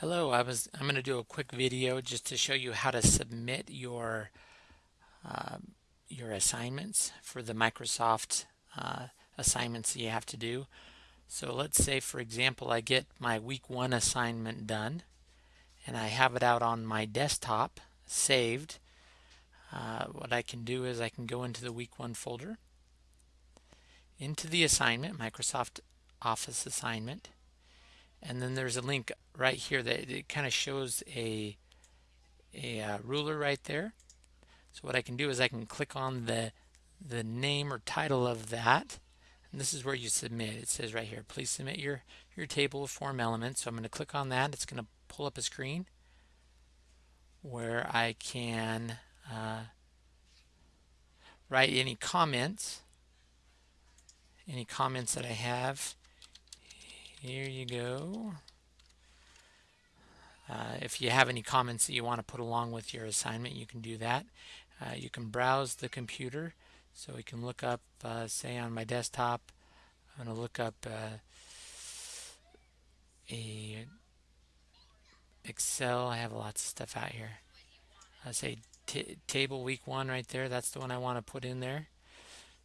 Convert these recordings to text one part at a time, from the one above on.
Hello, I was I'm going to do a quick video just to show you how to submit your uh, your assignments for the Microsoft uh, assignments that you have to do. So let's say for example I get my week one assignment done and I have it out on my desktop saved. Uh, what I can do is I can go into the week one folder into the assignment Microsoft Office assignment and then there's a link right here that it kind of shows a a uh, ruler right there. So what I can do is I can click on the the name or title of that. And this is where you submit. It says right here please submit your your table of form elements. So I'm going to click on that. It's going to pull up a screen where I can uh, write any comments any comments that I have here you go. Uh, if you have any comments that you want to put along with your assignment, you can do that. Uh, you can browse the computer. So we can look up, uh, say on my desktop, I'm going to look up uh, a Excel. I have lots of stuff out here. I say table week one right there. That's the one I want to put in there.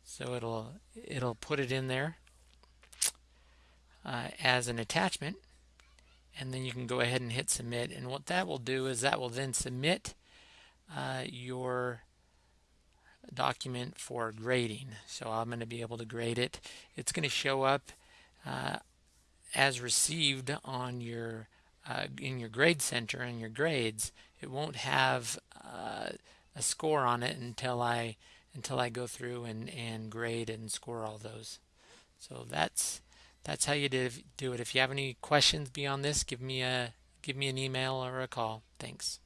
So it'll it'll put it in there uh, as an attachment and then you can go ahead and hit submit. And what that will do is that will then submit uh, your document for grading. So I'm going to be able to grade it. It's going to show up uh, as received on your uh, in your grade center and your grades. It won't have uh, a score on it until I until I go through and, and grade and score all those. So that's that's how you do it. If you have any questions beyond this, give me a give me an email or a call. Thanks.